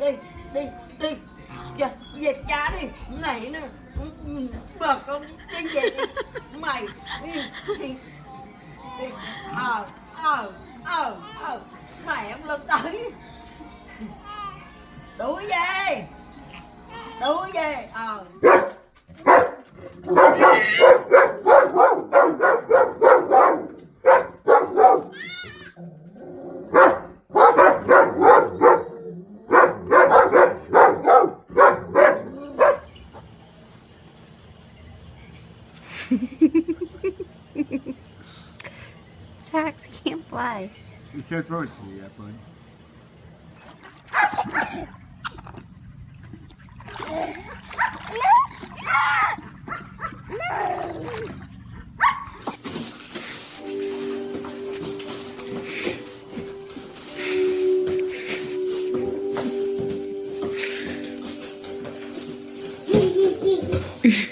đi đi đi. Dạ, về cha đi mày nữa. Bờ con đi về đi. Mày đi đi. Đi. Ờ ờ ờ ờ. Mày em lên tới. Đuổi về. Đuổi về. Ờ. Sharks can't fly. You can't throw it to me yet, bud.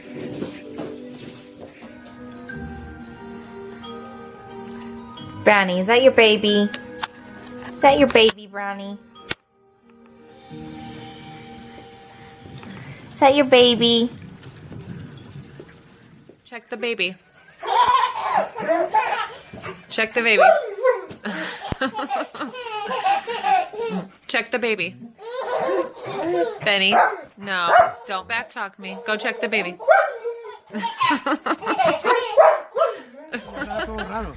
Brownie, is that your baby? Is that your baby, Brownie? Is that your baby? Check the baby. Check the baby. check the baby. Benny, no, don't backtalk me. Go check the baby.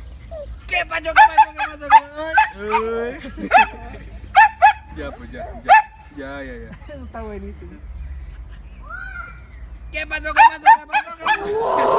Joki, Pak Joki, Pak Joki, Pak Joki. Euy. Ya, ya, ya. Ya, ya, ya. Está buenísimo. ¿Qué pasó? ¿Qué pasó? ¿Qué pasó? ¿Qué pasó?